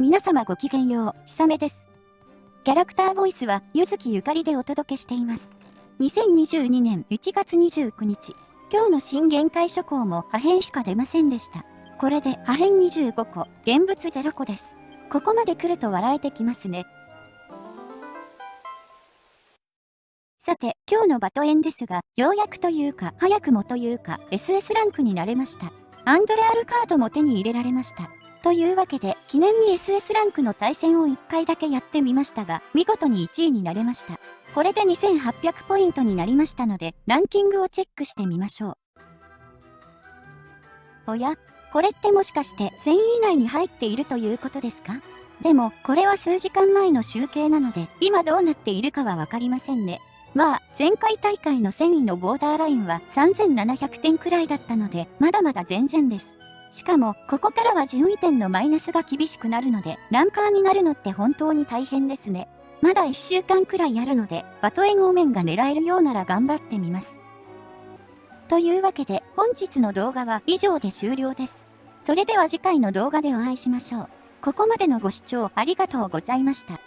皆様ごきげんよう、ひさめです。キャラクターボイスは、ゆずきゆかりでお届けしています。2022年1月29日、今日の新限界諸行も破片しか出ませんでした。これで破片25個、現物0個です。ここまで来ると笑えてきますね。さて、今日のバトエンですが、ようやくというか、早くもというか、SS ランクになれました。アンドレアルカードも手に入れられました。というわけで、記念に SS ランクの対戦を1回だけやってみましたが、見事に1位になれました。これで2800ポイントになりましたので、ランキングをチェックしてみましょう。おやこれってもしかして1000位以内に入っているということですか？でも、これは数時間前の集計なので、今どうなっているかはわかりませんね。まあ、前回大会の1000位のボーダーラインは3700点くらいだったので、まだまだ全然です。しかも、ここからは順位点のマイナスが厳しくなるので、ランカーになるのって本当に大変ですね。まだ1週間くらいあるので、バトエンオーメンが狙えるようなら頑張ってみます。というわけで、本日の動画は以上で終了です。それでは次回の動画でお会いしましょう。ここまでのご視聴ありがとうございました。